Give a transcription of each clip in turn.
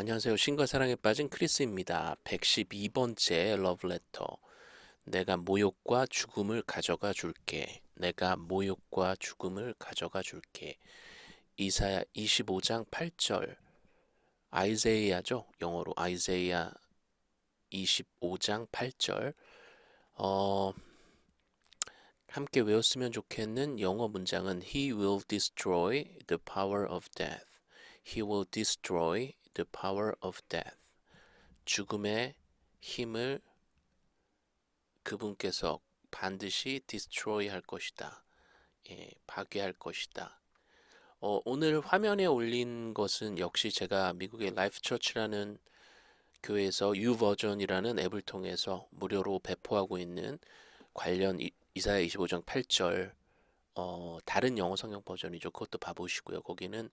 안녕하세요. 신과 사랑에 빠진 크리스입니다. 112번째 러브레터. 내가 모욕과 죽음을 가져가 줄게. 내가 모욕과 죽음을 가져가 줄게. 이사야 25장 8절. 아이제이아죠. 영어로 아이제이아 25장 8절. 어, 함께 외웠으면 좋겠는 영어 문장은 He will destroy the power of death. He will destroy the power of death. 죽음의 힘을 그분께서 반드시 destroy 할 것이다. 예, 파괴할 것이다. 어, 오늘 화면에 올린 것은 역시 제가 미국의 Life Church라는 교회에서 YouVersion이라는 앱을 통해서 무료로 배포하고 있는 관련 이, 이사야 25장 8절 어, 다른 영어 성경 버전이죠. 그것도 봐보시고요. 거기는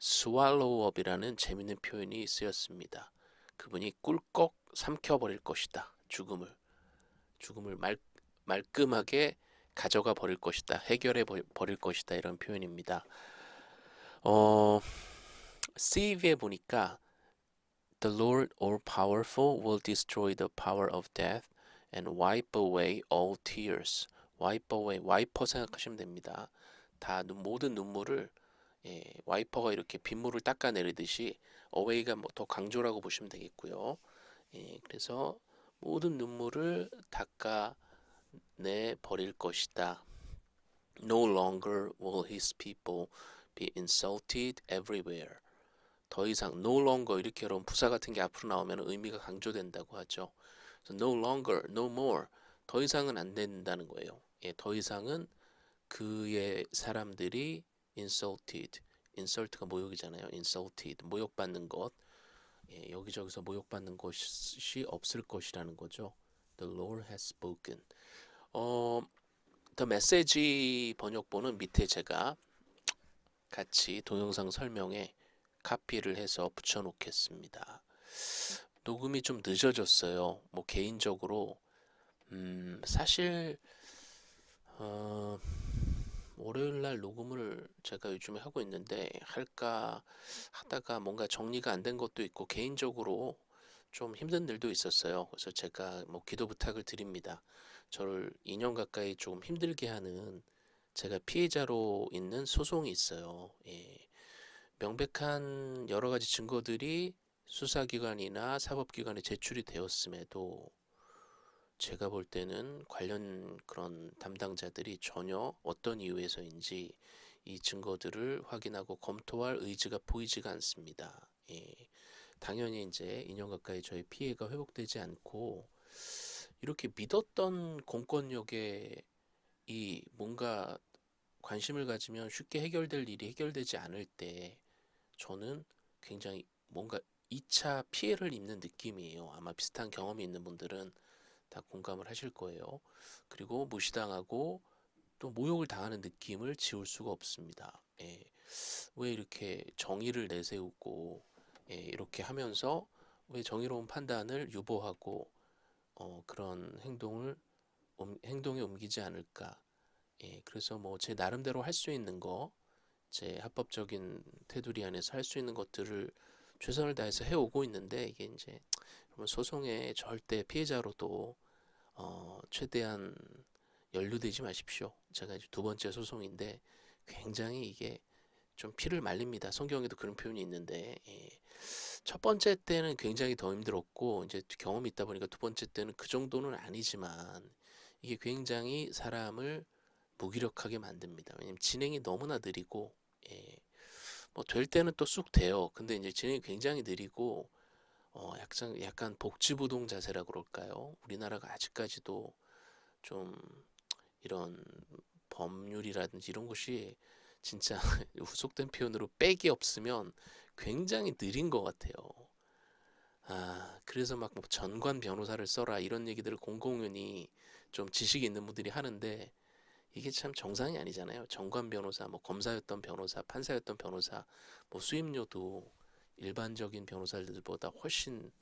swallowup이라는 재밌는 표현이 쓰였습니다. 그분이 꿀꺽 삼켜버릴 것이다. 죽음을 죽음을 말, 말끔하게 가져가 버릴 것이다. 해결해 버릴 것이다. 이런 표현입니다. 어, CV에 보니까 The Lord all powerful will destroy the power of death and wipe away all tears. wipe away, 와이퍼 생각하시면 됩니다. 다 모든 눈물을 예, 와이퍼가 이렇게 빗물을 닦아내리듯이 away가 뭐 더 강조라고 보시면 되겠고요. 예, 그래서 모든 눈물을 닦아내 버릴 것이다. No longer will his people be insulted everywhere. 더 이상 no longer 이렇게 여러분 부사 같은 게 앞으로 나오면 의미가 강조된다고 하죠. no longer, no more 더 이상은 안 된다는 거예요. 예, 더 이상은 그의 사람들이 insulted, insult가 모욕이잖아요. insulted, 모욕받는 것. 예, 여기저기서 모욕받는 것이 없을 것이라는 거죠. The Lord has spoken. 어, The Message 번역본은 밑에 제가 같이 동영상 설명에 카피를 해서 붙여놓겠습니다. 녹음이 좀 늦어졌어요. 뭐 개인적으로 음, 사실 어, 월요일 날 녹음을 제가 요즘에 하고 있는데 할까 하다가 뭔가 정리가 안 된 것도 있고 개인적으로 좀 힘든 일도 있었어요. 그래서 제가 뭐 기도 부탁을 드립니다. 저를 2년 가까이 조금 힘들게 하는 제가 피해자로 있는 소송이 있어요. 예. 명백한 여러 가지 증거들이 수사기관이나 사법기관에 제출이 되었음에도 제가 볼 때는 관련 그런 담당자들이 전혀 어떤 이유에서인지 이 증거들을 확인하고 검토할 의지가 보이지가 않습니다. 예. 당연히 이제 2년 가까이 저희 피해가 회복되지 않고 이렇게 믿었던 공권력에 이 뭔가 관심을 가지면 쉽게 해결될 일이 해결되지 않을 때 저는 굉장히 뭔가 2차 피해를 입는 느낌이에요. 아마 비슷한 경험이 있는 분들은 다 공감을 하실 거예요. 그리고 무시당하고 또 모욕을 당하는 느낌을 지울 수가 없습니다. 예. 왜 이렇게 정의를 내세우고 예, 이렇게 하면서 왜 정의로운 판단을 유보하고 어, 그런 행동을 음, 행동에 옮기지 않을까? 예, 그래서 뭐 제 나름대로 할 수 있는 거, 제 합법적인 테두리 안에서 할 수 있는 것들을 최선을 다해서 해오고 있는데 이게 이제 소송의 절대 피해자로도 어, 최대한 연루되지 마십시오. 제가 이제 두 번째 소송인데 굉장히 이게 좀 피를 말립니다. 성경에도 그런 표현이 있는데 예. 첫 번째 때는 굉장히 더 힘들었고 이제 경험이 있다 보니까 두 번째 때는 그 정도는 아니지만 이게 굉장히 사람을 무기력하게 만듭니다. 왜냐면 진행이 너무나 느리고 예. 뭐 될 때는 또 쑥 돼요. 근데 이제 진행이 굉장히 느리고 어, 약간, 약간 복지부동 자세라 그럴까요? 우리나라가 아직까지도 좀 이런 법률이라든지 이런 것이 진짜 후속된 표현으로 빽이 없으면 굉장히 느린 것 같아요. 아, 그래서 막 뭐 전관 변호사를 써라 이런 얘기들을 공공연히 좀 지식이 있는 분들이 하는데 이게 참 정상이 아니잖아요. 전관 변호사, 뭐 검사였던 변호사, 판사였던 변호사, 뭐 수임료도 일반적인 변호사들보다 훨씬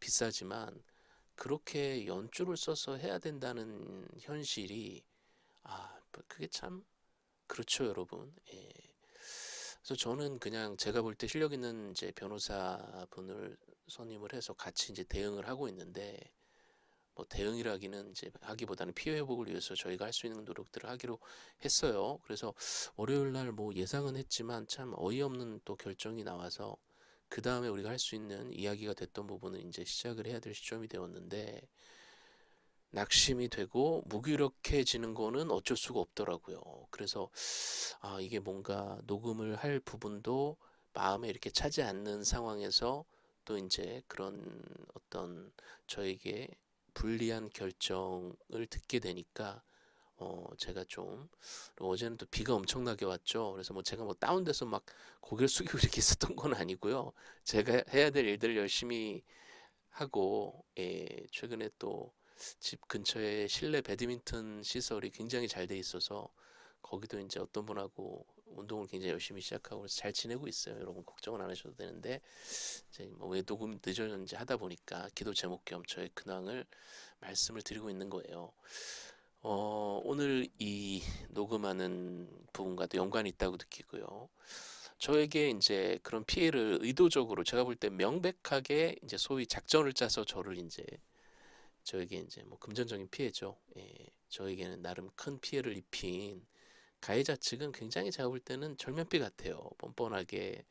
비싸지만 그렇게 연줄을 써서 해야 된다는 현실이 아 그게 참 그렇죠 여러분 예. 그래서 저는 그냥 제가 볼 때 실력 있는 이제 변호사분을 선임을 해서 같이 이제 대응을 하고 있는데 뭐 대응이라기는 이제 하기보다는 피해 회복을 위해서 저희가 할 수 있는 노력들을 하기로 했어요. 그래서 월요일 날 뭐 예상은 했지만 참 어이없는 또 결정이 나와서 그 다음에 우리가 할 수 있는 이야기가 됐던 부분은 이제 시작을 해야 될 시점이 되었는데 낙심이 되고 무기력해지는 거는 어쩔 수가 없더라고요. 그래서 아, 이게 뭔가 녹음을 할 부분도 마음에 이렇게 차지 않는 상황에서 또 이제 그런 어떤 저에게 불리한 결정을 듣게 되니까 어 제가 좀 어제는 또 비가 엄청나게 왔죠. 그래서 뭐 제가 뭐 다운돼서 막 고개를 숙이고 이렇게 있었던 건 아니고요. 제가 해야 될 일들을 열심히 하고 예, 최근에 또 집 근처에 실내 배드민턴 시설이 굉장히 잘 돼 있어서 거기도 이제 어떤 분하고 운동을 굉장히 열심히 시작하고 그래서 잘 지내고 있어요. 여러분 걱정은 안 하셔도 되는데 이제 뭐왜 녹음 늦어졌는지 하다 보니까 기도 제목 겸 저의 근황을 말씀을 드리고 있는 거예요. 어, 오늘 이 녹음하는 부분과도 연관이 있다고 느끼고요. 저에게 이제 그런 피해를 의도적으로 제가 볼 때 명백하게 이제 소위 작전을 짜서 저를 이제 저에게 이제 뭐 금전적인 피해죠. 예, 저에게는 나름 큰 피해를 입힌 가해자 측은 굉장히 제가 볼 때는 절면피 같아요. 뻔뻔하게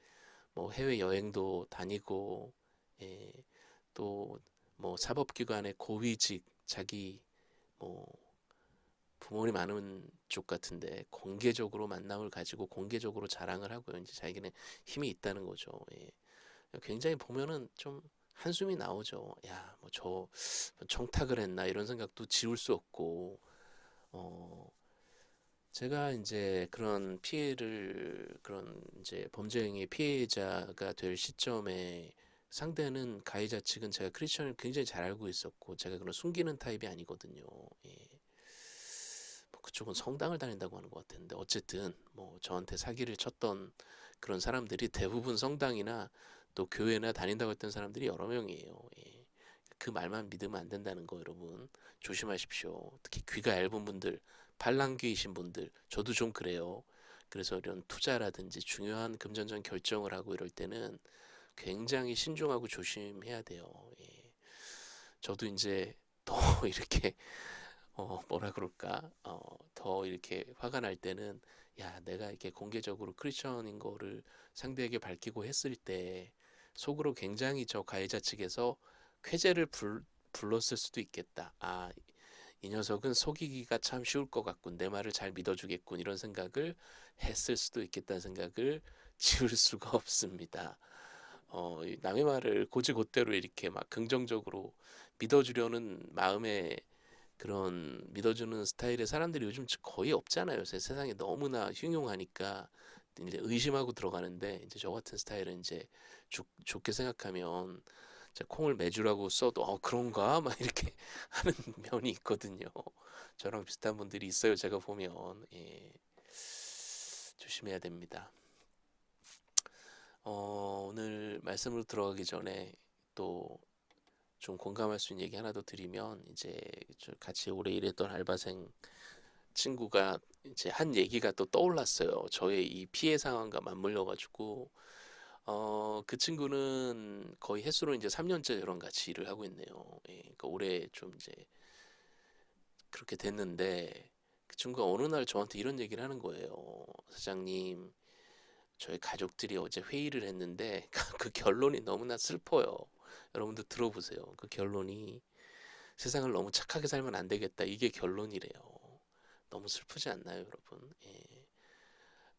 뭐 해외 여행도 다니고 예, 또뭐 사법기관의 고위직 자기 뭐 부모님 아는 쪽 같은데 공개적으로 만남을 가지고 공개적으로 자랑을 하고요. 이제 자기는 힘이 있다는 거죠. 예. 굉장히 보면은 좀 한숨이 나오죠. 야, 뭐 저 정탁을 했나 이런 생각도 지울 수 없고 어 제가 이제 그런 피해를 그런 이제 범죄 행위 피해자가 될 시점에 상대는 가해자 측은 제가 크리스천을 굉장히 잘 알고 있었고 제가 그런 숨기는 타입이 아니거든요. 예. 뭐 그쪽은 성당을 다닌다고 하는 것 같은데 어쨌든 뭐 저한테 사기를 쳤던 그런 사람들이 대부분 성당이나 또 교회나 다닌다고 했던 사람들이 여러 명이에요. 예. 그 말만 믿으면 안 된다는 거 여러분 조심하십시오. 특히 귀가 얇은 분들, 반란귀이신 분들, 저도 좀 그래요. 그래서 이런 투자라든지 중요한 금전적 결정을 하고 이럴 때는 굉장히 신중하고 조심해야 돼요. 예. 저도 이제 더 이렇게 어 뭐라 그럴까 어 더 이렇게 화가 날 때는 야 내가 이렇게 공개적으로 크리스천인 거를 상대에게 밝히고 했을 때 속으로 굉장히 저 가해자 측에서 쾌재를 불, 불렀을 수도 있겠다. 아, 이 녀석은 속이기가 참 쉬울 것 같군. 내 말을 잘 믿어주겠군. 이런 생각을 했을 수도 있겠다는 생각을 지울 수가 없습니다. 어, 남의 말을 고지곧대로 이렇게 막 긍정적으로 믿어주려는 마음에 그런 믿어주는 스타일의 사람들이 요즘 거의 없잖아요. 세상에 너무나 흉흉하니까 이제 의심하고 들어가는데 이제 저 같은 스타일은 이제 좋, 좋게 생각하면 콩을 매주라고 써도 어 그런가 막 이렇게 하는 면이 있거든요. 저랑 비슷한 분들이 있어요. 제가 보면 예. 조심해야 됩니다. 어, 오늘 말씀으로 들어가기 전에 또 좀 공감할 수 있는 얘기 하나 더 드리면 이제 같이 오래 일했던 알바생 친구가 이제 한 얘기가 또 떠올랐어요. 저의 이 피해 상황과 맞물려 가지고 어, 그 친구는 거의 횟수로 이제 3년째 저랑 같이 일을 하고 있네요. 예, 그러니까 올해 좀 이제 그렇게 됐는데 그 친구가 어느 날 저한테 이런 얘기를 하는 거예요. 사장님, 저희 가족들이 어제 회의를 했는데 그 결론이 너무나 슬퍼요. 여러분들 들어보세요. 그 결론이 세상을 너무 착하게 살면 안 되겠다. 이게 결론이래요. 너무 슬프지 않나요, 여러분? 예.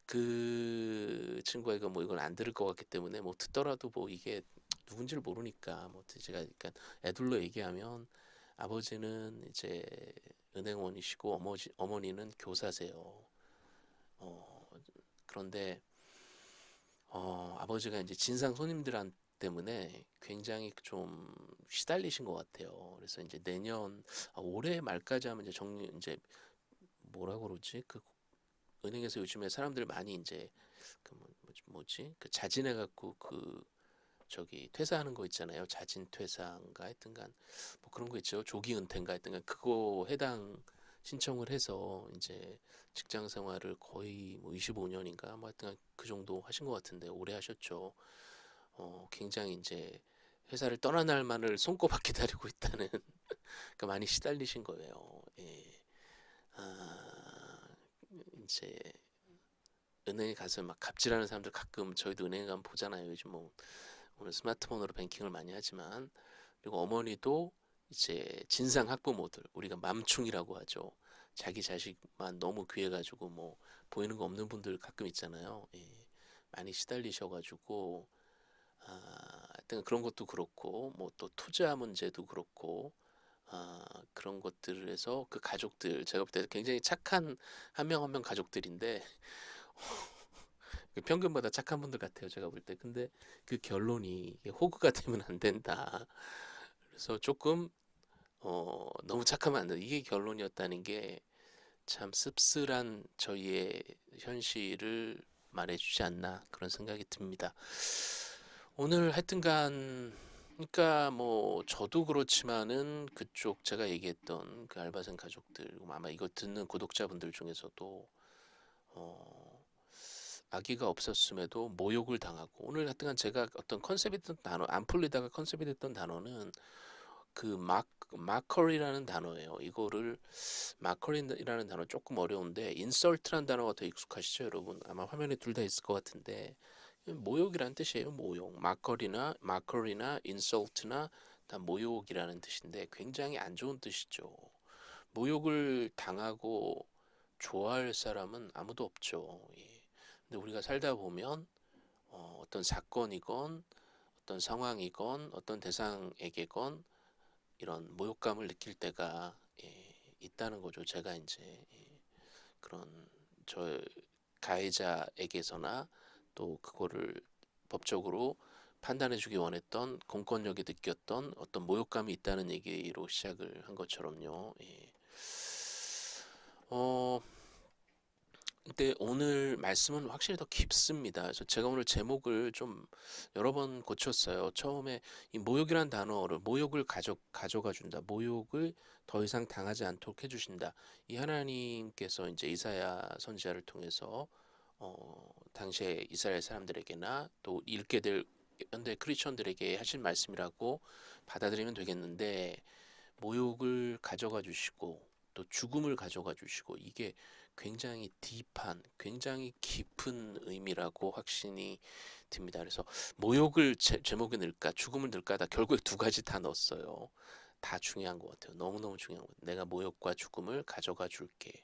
그 친구가 뭐 이걸 안 들을 것 같기 때문에 뭐 듣더라도 뭐 이게 누군지를 모르니까 뭐 제가 그러니까 애들로 얘기하면 아버지는 이제 은행원이시고 어머니 어머니는 교사세요. 어 그런데 어 아버지가 이제 진상 손님들 때문에 굉장히 좀 시달리신 것 같아요. 그래서 이제 내년 아, 올해 말까지 하면 이제 정리 이제 뭐라 그러지 그 은행에서 요즘에 사람들 많이 이제 그 뭐, 뭐지 그 자진해 갖고 그 저기 퇴사하는 거 있잖아요 자진 퇴사인가 했던간 뭐 그런 거 있죠 조기 은퇴인가 했던간 그거 해당 신청을 해서 이제 직장 생활을 거의 뭐 25년인가 뭐 하여튼 그 정도 하신 것 같은데 오래 하셨죠. 어, 굉장히 이제 회사를 떠난 날만을 손꼽아 기다리고 있다는 그러니까 많이 시달리신 거예요. 예. 아, 이제 은행에 가서 막 갑질하는 사람들 가끔 저희도 은행에 가면 보잖아요. 요즘 뭐 오늘 스마트폰으로 뱅킹을 많이 하지만 그리고 어머니도 이제 진상 학부모들 우리가 맘충이라고 하죠. 자기 자식만 너무 귀해가지고 뭐 보이는 거 없는 분들 가끔 있잖아요. 예. 많이 시달리셔가지고 아, 그런 것도 그렇고 뭐 또 투자 문제도 그렇고 아, 그런 것들에서 그 가족들 제가 볼 때 굉장히 착한 한 명 한명 가족들인데 그 평균보다 착한 분들 같아요 제가 볼 때. 근데 그 결론이 호구가 되면 안 된다. 그래서 조금 어, 너무 착하면 안 된다. 이게 결론이었다는 게 참 씁쓸한 저희의 현실을 말해주지 않나 그런 생각이 듭니다 오늘 하여튼간 그러니까 뭐 저도 그렇지만은 그쪽 제가 얘기했던 그 알바생 가족들 아마 이거 듣는 구독자분들 중에서도 어 아기가 없었음에도 모욕을 당하고 오늘 하여튼간 제가 어떤 컨셉이 됐던 단어 안 풀리다가 컨셉이 됐던 단어는 그 막, mockery라는 단어예요. 이거를 mockery라는 단어 조금 어려운데 insult라는 단어가 더 익숙하시죠, 여러분? 아마 화면에 둘 다 있을 것 같은데 모욕이라는 뜻이에요. 모욕. mockery나 mockery나 insult나 다 모욕이라는 뜻인데 굉장히 안 좋은 뜻이죠. 모욕을 당하고 좋아할 사람은 아무도 없죠. 예. 근데 우리가 살다 보면 어, 어떤 사건이건 어떤 상황이건 어떤 대상에게건 이런 모욕감을 느낄 때가 예, 있다는 거죠. 제가 이제 예, 그런 저 가해자에게서나 또 그거를 법적으로 판단해 주기 원했던 공권력이 느꼈던 어떤 모욕감이 있다는 얘기로 시작을 한 것처럼요. 예. 어, 근데 오늘 말씀은 확실히 더 깊습니다. 그래서 제가 오늘 제목을 좀 여러 번 고쳤어요. 처음에 이 모욕이란 단어를 모욕을 가져 가져가 준다. 모욕을 더 이상 당하지 않도록 해주신다. 이 하나님께서 이제 이사야 선지자를 통해서 어, 당시에 이스라엘 사람들에게나 또 읽게 될 현대 크리스천들에게 하신 말씀이라고 받아들이면 되겠는데 모욕을 가져가 주시고 또 죽음을 가져가 주시고 이게 굉장히 딥한 굉장히 깊은 의미라고 확신이 듭니다. 그래서 모욕을 제, 제목에 넣을까 죽음을 넣을까 다 결국에 두 가지 다 넣었어요. 다 중요한 것 같아요. 너무너무 중요한 것 같아요. 내가 모욕과 죽음을 가져가 줄게.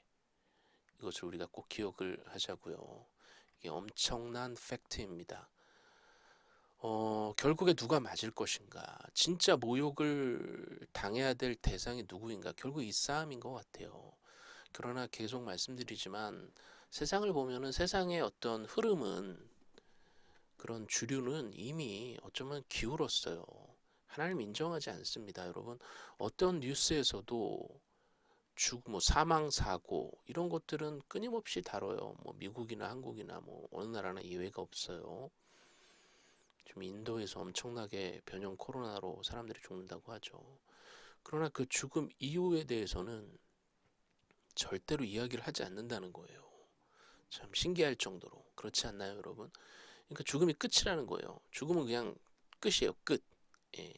이것을 우리가 꼭 기억을 하자고요. 이게 엄청난 팩트입니다. 어, 결국에 누가 맞을 것인가? 진짜 모욕을 당해야 될 대상이 누구인가? 결국 이 싸움인 것 같아요. 그러나 계속 말씀드리지만 세상을 보면은 세상의 어떤 흐름은 그런 주류는 이미 어쩌면 기울었어요. 하나님 인정하지 않습니다, 여러분. 어떤 뉴스에서도 죽, 뭐 사망 사고 이런 것들은 끊임없이 다뤄요. 뭐 미국이나 한국이나 뭐 어느 나라나 예외가 없어요. 지금 인도에서 엄청나게 변형 코로나로 사람들이 죽는다고 하죠. 그러나 그 죽음 이후에 대해서는 절대로 이야기를 하지 않는다는 거예요. 참 신기할 정도로 그렇지 않나요, 여러분? 그러니까 죽음이 끝이라는 거예요. 죽음은 그냥 끝이에요, 끝. 예.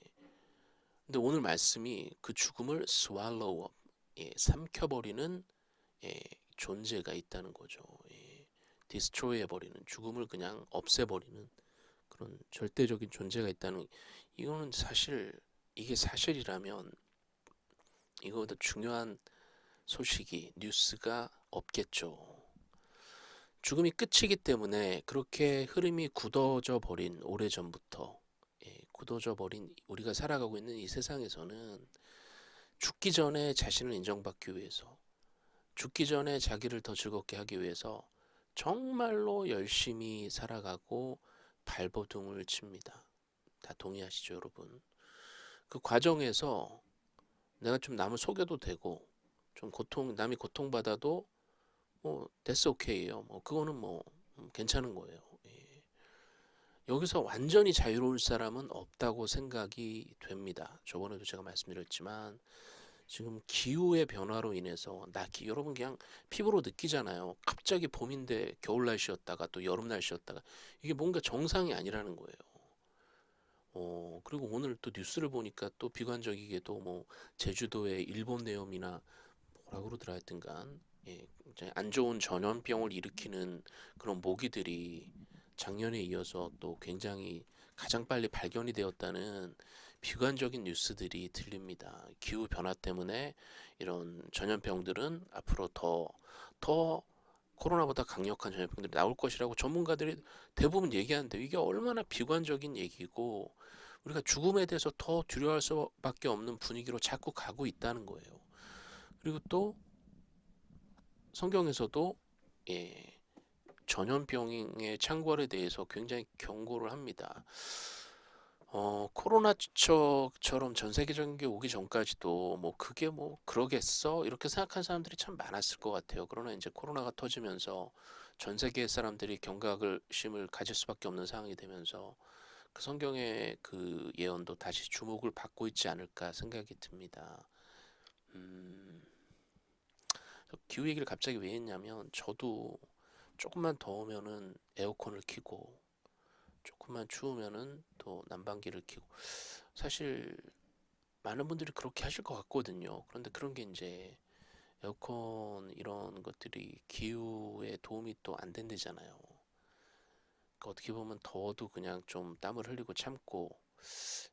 근데 오늘 말씀이 그 죽음을 swallow up, 예, 삼켜버리는 예, 존재가 있다는 거죠. 예, 디스트로이 해버리는 죽음을 그냥 없애버리는 그런 절대적인 존재가 있다는 이거는 사실 이게 사실이라면 이거보다 중요한 소식이 뉴스가 없겠죠. 죽음이 끝이기 때문에 그렇게 흐름이 굳어져 버린 오래전부터 예, 굳어져 버린 우리가 살아가고 있는 이 세상에서는 죽기 전에 자신을 인정받기 위해서 죽기 전에 자기를 더 즐겁게 하기 위해서 정말로 열심히 살아가고 발버둥을 칩니다. 다 동의하시죠, 여러분? 그 과정에서 내가 좀 남을 속여도 되고 좀 고통 남이 고통받아도 뭐 됐어 오케이예요. 뭐 그거는 뭐 음, 괜찮은 거예요. 예. 여기서 완전히 자유로울 사람은 없다고 생각이 됩니다. 저번에도 제가 말씀드렸지만 지금 기후의 변화로 인해서 나 기- 여러분 그냥 피부로 느끼잖아요. 갑자기 봄인데 겨울 날씨였다가 또 여름 날씨였다가 이게 뭔가 정상이 아니라는 거예요. 어, 그리고 오늘 또 뉴스를 보니까 또 비관적이게도 뭐 제주도의 일본 내염이나 뭐라 그러더라 하여튼간 예, 굉장히 안 좋은 전염병을 일으키는 그런 모기들이 작년에 이어서 또 굉장히 가장 빨리 발견이 되었다는 비관적인 뉴스들이 들립니다. 기후 변화 때문에 이런 전염병들은 앞으로 더, 더 코로나보다 강력한 전염병들이 나올 것이라고 전문가들이 대부분 얘기하는데 이게 얼마나 비관적인 얘기고 우리가 죽음에 대해서 더 두려워할 수밖에 없는 분위기로 자꾸 가고 있다는 거예요. 그리고 또 성경에서도 예, 전염병의 창궐에 대해서 굉장히 경고를 합니다. 어, 코로나처럼 전 세계적인 게 오기 전까지도 뭐 그게 뭐 그러겠어? 이렇게 생각한 사람들이 참 많았을 것 같아요. 그러나 이제 코로나가 터지면서 전 세계 사람들이 경각을 심을 가질 수밖에 없는 상황이 되면서 그 성경의 그 예언도 다시 주목을 받고 있지 않을까 생각이 듭니다. 음, 기후 얘기를 갑자기 왜 했냐면 저도 조금만 더우면은 에어컨을 켜고 조금만 추우면은 또 난방기를 켜고 사실 많은 분들이 그렇게 하실 것 같거든요. 그런데 그런 게 이제 에어컨 이런 것들이 기후에 도움이 또 안 된대잖아요. 그러니까 어떻게 보면 더워도 그냥 좀 땀을 흘리고 참고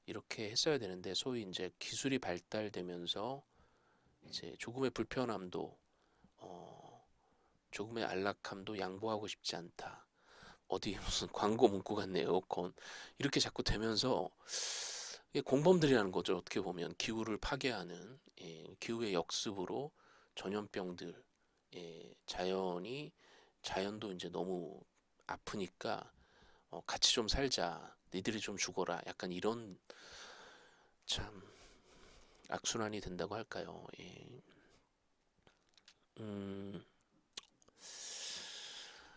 이렇게 했어야 되는데 소위 이제 기술이 발달되면서 이제 조금의 불편함도 어, 조금의 안락함도 양보하고 싶지 않다. 어디 무슨 광고 문구 같네 에어컨 이렇게 자꾸 되면서 공범들이라는 거죠. 어떻게 보면 기후를 파괴하는 예, 기후의 역습으로 전염병들 예, 자연이 자연도 이제 너무 아프니까 어, 같이 좀 살자 니들이 좀 죽어라 약간 이런 참 악순환이 된다고 할까요? 예. 음,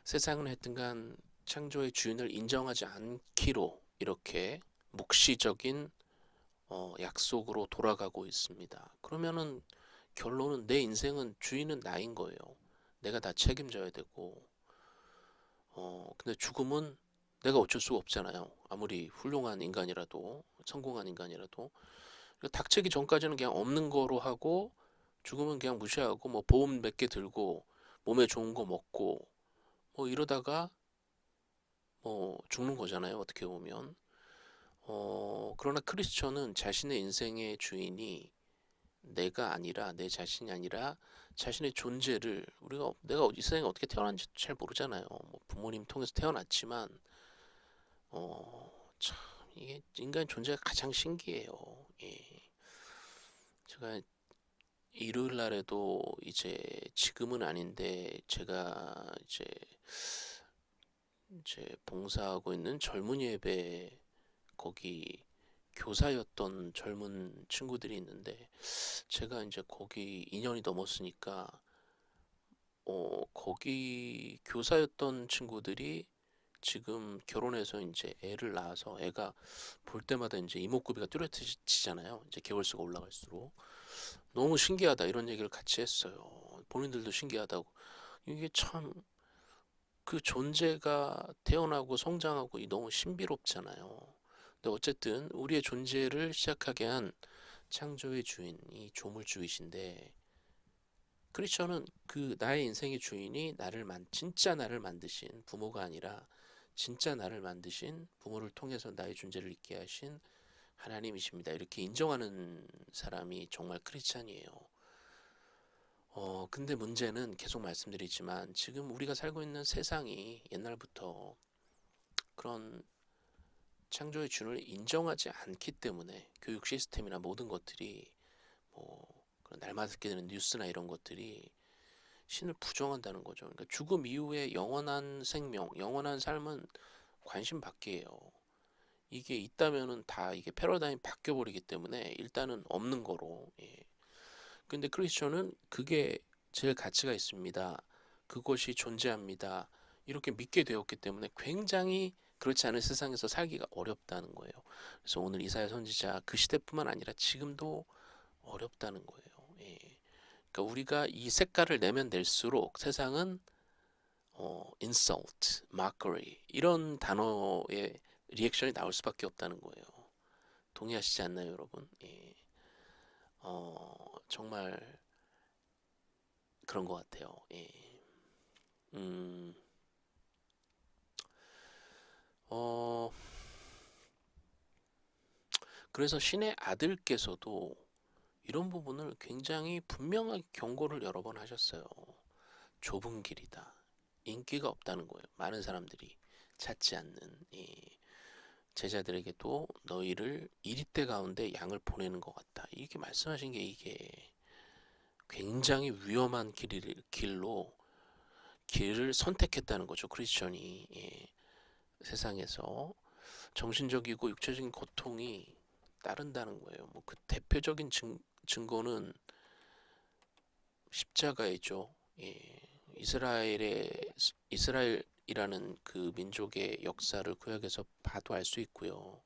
세상은 하여튼간 창조의 주인을 인정하지 않기로 이렇게 묵시적인 어, 약속으로 돌아가고 있습니다. 그러면은 결론은 내 인생은 주인은 나인 거예요. 내가 다 책임져야 되고, 어, 근데 죽음은 내가 어쩔 수가 없잖아요. 아무리 훌륭한 인간이라도, 성공한 인간이라도. 그러니까 닥치기 전까지는 그냥 없는 거로 하고, 죽음은 그냥 무시하고, 뭐 보험 몇 개 들고, 몸에 좋은 거 먹고, 뭐 이러다가 뭐 죽는 거잖아요. 어떻게 보면. 어, 그러나 크리스천은 자신의 인생의 주인이 내가 아니라 내 자신이 아니라 자신의 존재를 우리가 내가 이 세상에 어떻게 태어난지 잘 모르잖아요. 뭐 부모님 통해서 태어났지만 어, 참 이게 인간 존재가 가장 신기해요. 예. 제가 일요일 날에도 이제 지금은 아닌데 제가 이제 이제 봉사하고 있는 젊은 예배 거기 교사였던 젊은 친구들이 있는데 제가 이제 거기 2년이 넘었으니까 어 거기 교사였던 친구들이 지금 결혼해서 이제 애를 낳아서 애가 볼 때마다 이제 이목구비가 뚜렷해지잖아요. 이제 개월수가 올라갈수록 너무 신기하다 이런 얘기를 같이 했어요. 본인들도 신기하다고 이게 참 그 존재가 태어나고 성장하고 이 너무 신비롭잖아요. 근데 어쨌든 우리의 존재를 시작하게 한 창조의 주인 이 조물주이신데 크리스천은 그 나의 인생의 주인이 나를 만 진짜 나를 만드신 부모가 아니라 진짜 나를 만드신 부모를 통해서 나의 존재를 있게 하신 하나님이십니다. 이렇게 인정하는 사람이 정말 크리스찬이에요. 어, 근데 문제는 계속 말씀드리지만 지금 우리가 살고 있는 세상이 옛날부터 그런 창조의 주인을 인정하지 않기 때문에 교육 시스템이나 모든 것들이 뭐 그런 날마다 듣게 되는 뉴스나 이런 것들이 신을 부정한다는 거죠. 그러니까 죽음 이후에 영원한 생명, 영원한 삶은 관심 밖이에요. 이게 있다면은 다 이게 패러다임 바뀌어 버리기 때문에 일단은 없는 거로. 예. 근데 크리스천은 그게 제일 가치가 있습니다. 그것이 존재합니다. 이렇게 믿게 되었기 때문에 굉장히 그렇지 않은 세상에서 살기가 어렵다는 거예요. 그래서 오늘 이사야 선지자 그 시대뿐만 아니라 지금도 어렵다는 거예요. 예. 그러니까 우리가 이 색깔을 내면 낼수록 세상은 어, insult, mockery 이런 단어의 리액션이 나올 수밖에 없다는 거예요. 동의하시지 않나요, 여러분? 예. 어, 정말 그런 것 같아요. 예. 음, 어, 그래서 신의 아들께서도 이런 부분을 굉장히 분명하게 경고를 여러 번 하셨어요. 좁은 길이다. 인기가 없다는 거예요. 많은 사람들이 찾지 않는 이 제자들에게도 너희를 이리때 가운데 양을 보내는 것 같다. 이렇게 말씀하신 게 이게 굉장히 위험한 길, 길로 길을 선택했다는 거죠. 크리스천이 예. 세상에서 정신적이고 육체적인 고통이 따른다는 거예요. 뭐 그 대표적인 증, 증거는 십자가이죠. 예. 이스라엘의 이스라엘 이라는 그 민족의 역사를 구약에서 봐도 알 수 있고요.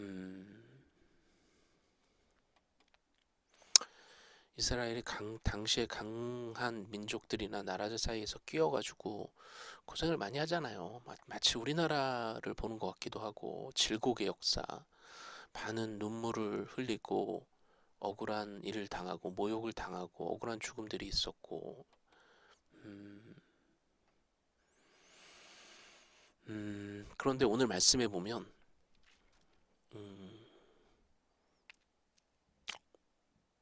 음, 이스라엘이 강, 당시에 강한 민족들이나 나라들 사이에서 끼어가지고 고생을 많이 하잖아요. 마 치 우리나라를 보는 것 같기도 하고 질곡의 역사, 많은 눈물을 흘리고 억울한 일을 당하고 모욕을 당하고 억울한 죽음들이 있었고 음, 음, 그런데 오늘 말씀해 보면 음,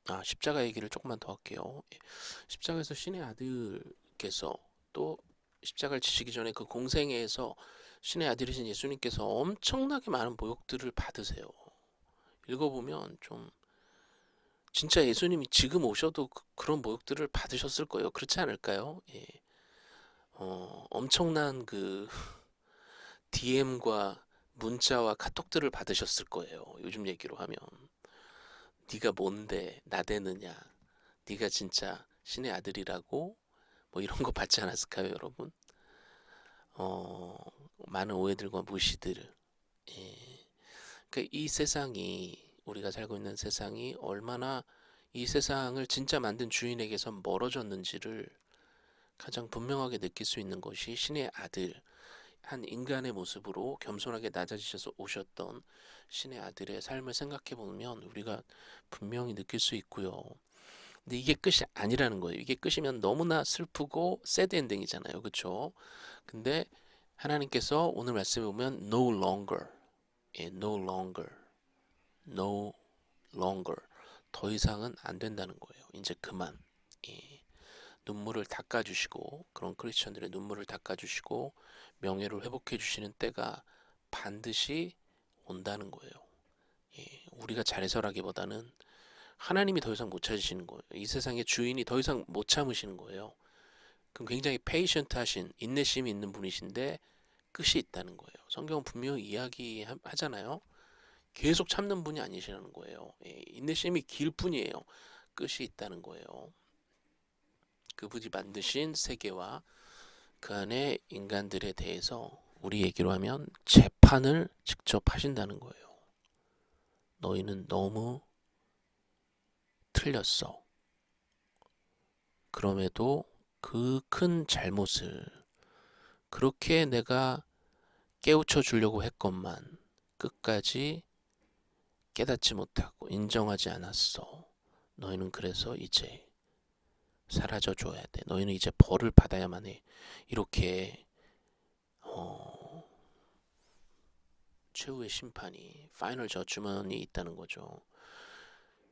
아 십자가 얘기를 조금만 더 할게요. 예, 십자가에서 신의 아들께서 또 십자가를 지시기 전에 그 공생애에서 신의 아들이신 예수님께서 엄청나게 많은 모욕들을 받으세요. 읽어보면 좀 진짜 예수님이 지금 오셔도 그, 런 모욕들을 받으셨을 거예요. 그렇지 않을까요? 예. 어, 엄청난 그 DM과 문자와 카톡들을 받으셨을 거예요. 요즘 얘기로 하면 네가 뭔데 나대느냐? 네가 진짜 신의 아들이라고 뭐 이런 거 받지 않았을까요, 여러분? 어, 많은 오해들과 무시들. 예. 그러니까 이 세상이 우리가 살고 있는 세상이 얼마나 이 세상을 진짜 만든 주인에게서 멀어졌는지를 가장 분명하게 느낄 수 있는 것이 신의 아들, 한 인간의 모습으로 겸손하게 낮아지셔서 오셨던 신의 아들의 삶을 생각해 보면 우리가 분명히 느낄 수 있고요. 근데 이게 끝이 아니라는 거예요. 이게 끝이면 너무나 슬프고 새드 엔딩이잖아요. 그렇죠? 근데 하나님께서 오늘 말씀에 보면 no longer, 예, no longer, no longer 더 이상은 안 된다는 거예요. 이제 그만. 예. 눈물을 닦아주시고 그런 크리스천들의 눈물을 닦아주시고 명예를 회복해 주시는 때가 반드시 온다는 거예요. 예. 우리가 잘해서라기보다는 하나님이 더 이상 못 참으시는 거예요. 이 세상의 주인이 더 이상 못 참으시는 거예요. 그럼 굉장히 patient 하신 인내심이 있는 분이신데 끝이 있다는 거예요. 성경은 분명히 이야기하잖아요. 계속 참는 분이 아니시라는 거예요. 예, 인내심이 길 뿐이에요. 끝이 있다는 거예요. 그분이 만드신 세계와 그 안에 인간들에 대해서 우리 얘기로 하면 재판을 직접 하신다는 거예요. 너희는 너무 틀렸어. 그럼에도 그 큰 잘못을 그렇게 내가 깨우쳐 주려고 했건만 끝까지 깨닫지 못하고 인정하지 않았어. 너희는 그래서 이제 사라져 줘야 돼. 너희는 이제 벌을 받아야만 해. 이렇게 어, 최후의 심판이 파이널 저주먼이 있다는 거죠.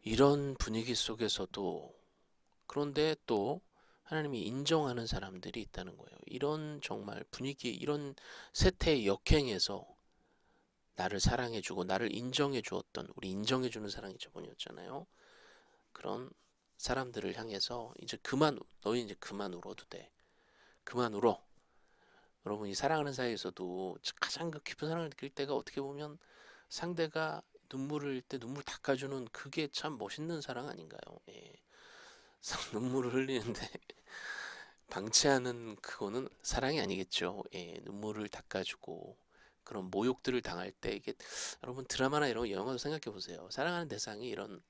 이런 분위기 속에서도 그런데 또 하나님이 인정하는 사람들이 있다는 거예요. 이런 정말 분위기, 이런 세태의 역행에서 나를 사랑해주고 나를 인정해 주었던 우리 인정해 주는 사랑이 저번이었잖아요. 그런 사람들을 향해서 이제 그만 너희 이제 그만 울어도 돼. 그만 울어. 여러분 이 사랑하는 사이에서도 가장 그 깊은 사랑을 느낄 때가 어떻게 보면 상대가 눈물을 때 눈물 닦아주는 그게 참 멋있는 사랑 아닌가요? 예. 눈물을 흘리는데 방치하는 그거는 사랑이 아니겠죠. 예, 눈물을 닦아주고 그런 모욕들을 당할 때 이게 여러분 드라마나 이런 영화도 생각해 보세요. 사랑하는 대상이 이런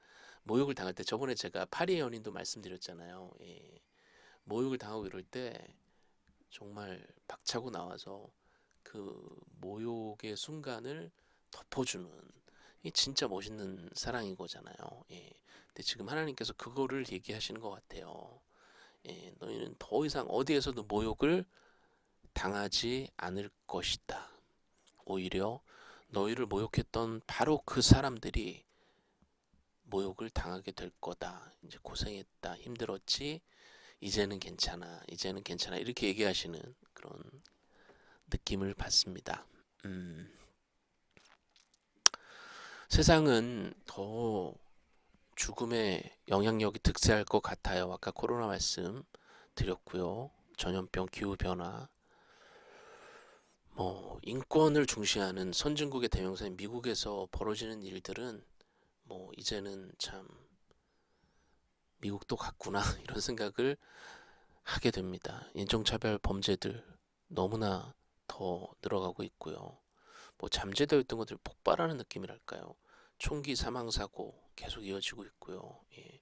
모욕을 당할 때 저번에 제가 파리의 연인도 말씀드렸잖아요. 예. 모욕을 당하고 이럴 때 정말 박차고 나와서 그 모욕의 순간을 덮어주는 이 진짜 멋있는 사랑인 거잖아요. 예. 근데 지금 하나님께서 그거를 얘기하시는 것 같아요. 예. 너희는 더 이상 어디에서도 모욕을 당하지 않을 것이다. 오히려 너희를 모욕했던 바로 그 사람들이 모욕을 당하게 될 거다. 이제 고생했다. 힘들었지. 이제는 괜찮아. 이제는 괜찮아. 이렇게 얘기하시는 그런 느낌을 받습니다. 음. 세상은 더 죽음의 영향력이 득세할 것 같아요. 아까 코로나 말씀 드렸고요. 전염병, 기후 변화, 뭐 인권을 중시하는 선진국의 대명사인 미국에서 벌어지는 일들은 뭐 이제는 참 미국도 같구나 이런 생각을 하게 됩니다. 인종차별 범죄들 너무나 더 늘어가고 있고요. 뭐 잠재되어 있던 것들이 폭발하는 느낌이랄까요. 총기 사망 사고 계속 이어지고 있고요. 예.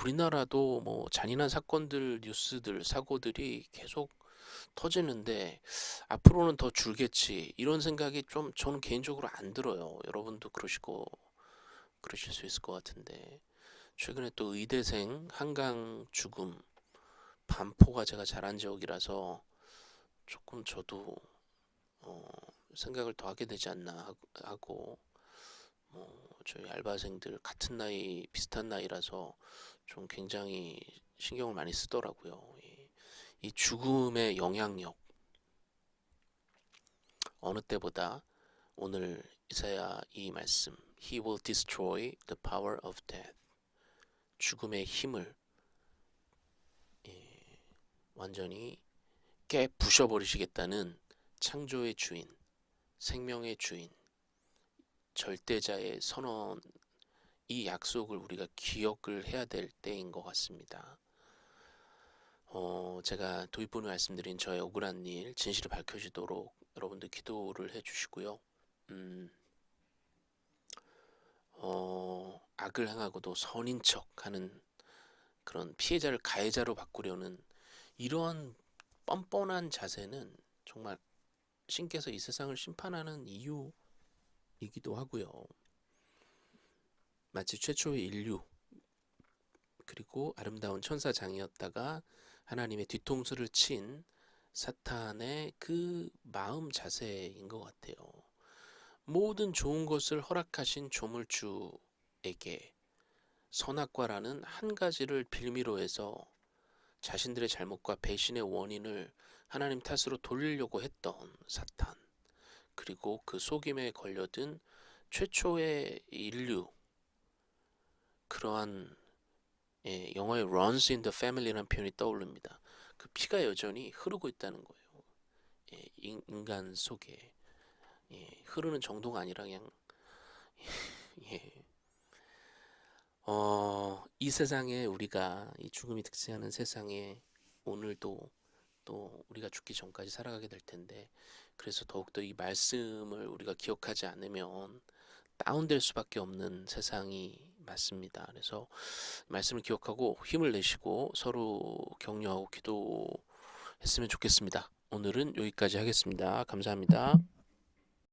우리나라도 뭐 잔인한 사건들, 뉴스들, 사고들이 계속 터지는데 앞으로는 더 줄겠지 이런 생각이 좀 저는 개인적으로 안 들어요. 여러분도 그러시고 그러실 수 있을 것 같은데 최근에 또 의대생 한강 죽음 반포가 제가 자란 지역이라서 조금 저도 어, 생각을 더 하게 되지 않나 하고 뭐 저희 알바생들 같은 나이 비슷한 나이라서 좀 굉장히 신경을 많이 쓰더라고요. 이, 이 죽음의 영향력 어느 때보다 오늘 이사야 이 말씀 He will destroy the power of death 죽음의 힘을 예, 완전히 깨 부셔버리시겠다는 창조의 주인, 생명의 주인, 절대자의 선언, 이 약속을 우리가 기억을 해야 될 때인 것 같습니다. 어, 제가 도입부에 말씀드린 저의 억울한 일, 진실이 밝혀지도록 여러분들 기도를 해주시고요. 음, 어, 악을 행하고도 선인 척하는 그런 피해자를 가해자로 바꾸려는 이러한 뻔뻔한 자세는 정말 신께서 이 세상을 심판하는 이유이기도 하고요. 마치 최초의 인류 그리고 아름다운 천사장이었다가 하나님의 뒤통수를 친 사탄의 그 마음 자세인 것 같아요. 모든 좋은 것을 허락하신 조물주에게 선악과라는 한 가지를 빌미로 해서 자신들의 잘못과 배신의 원인을 하나님 탓으로 돌리려고 했던 사탄 그리고 그 속임에 걸려든 최초의 인류 그러한 예, 영화의 Runs in the Family라는 표현이 떠오릅니다. 그 피가 여전히 흐르고 있다는 거예요. 예, 인간 속에 예, 흐르는 정도가 아니라 그냥 예. 어, 이 세상에 우리가 이 죽음이 득세하는 세상에 오늘도 또 우리가 죽기 전까지 살아가게 될 텐데 그래서 더욱더 이 말씀을 우리가 기억하지 않으면 다운될 수밖에 없는 세상이 맞습니다. 그래서 말씀을 기억하고 힘을 내시고 서로 격려하고 기도했으면 좋겠습니다. 오늘은 여기까지 하겠습니다. 감사합니다.